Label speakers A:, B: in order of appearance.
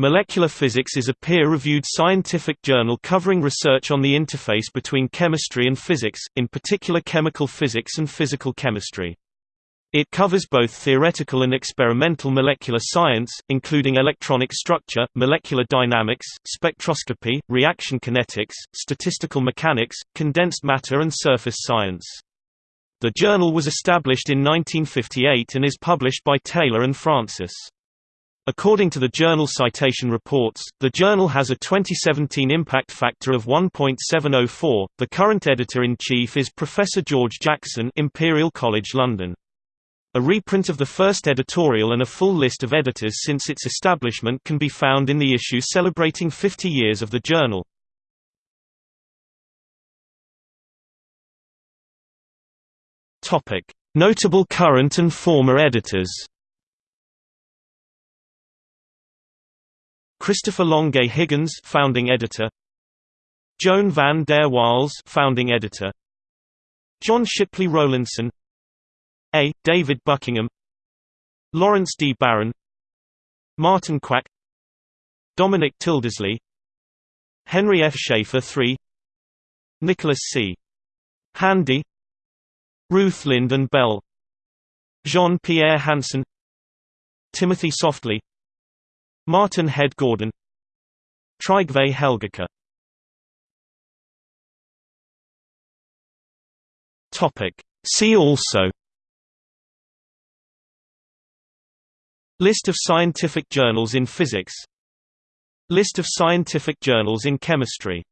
A: Molecular Physics is a peer-reviewed scientific journal covering research on the interface between chemistry and physics, in particular chemical physics and physical chemistry. It covers both theoretical and experimental molecular science, including electronic structure, molecular dynamics, spectroscopy, reaction kinetics, statistical mechanics, condensed matter and surface science. The journal was established in 1958 and is published by Taylor and Francis. According to the Journal Citation Reports, the journal has a 2017 impact factor of 1.704. The current editor-in-chief is Professor George Jackson, Imperial College London. A reprint of the first editorial and a full list of editors since its establishment can be found in the issue celebrating 50 years of the journal. Notable current and former editors. Christopher Longuet Higgins, founding editor. Joan van der Waals, founding editor. John Shipley Rowlinson. A. David Buckingham. Laurence D. Barron. Martin Quack. Dominic Tildesley. Henry F. Schaefer III. Nicholas C. Handy. Ruth Lynden-Bell. Jean-Pierre Hansen. Timothy Softley Martin Head Gordon. Trygve Topic. See also. List of scientific journals in physics. List of scientific journals in chemistry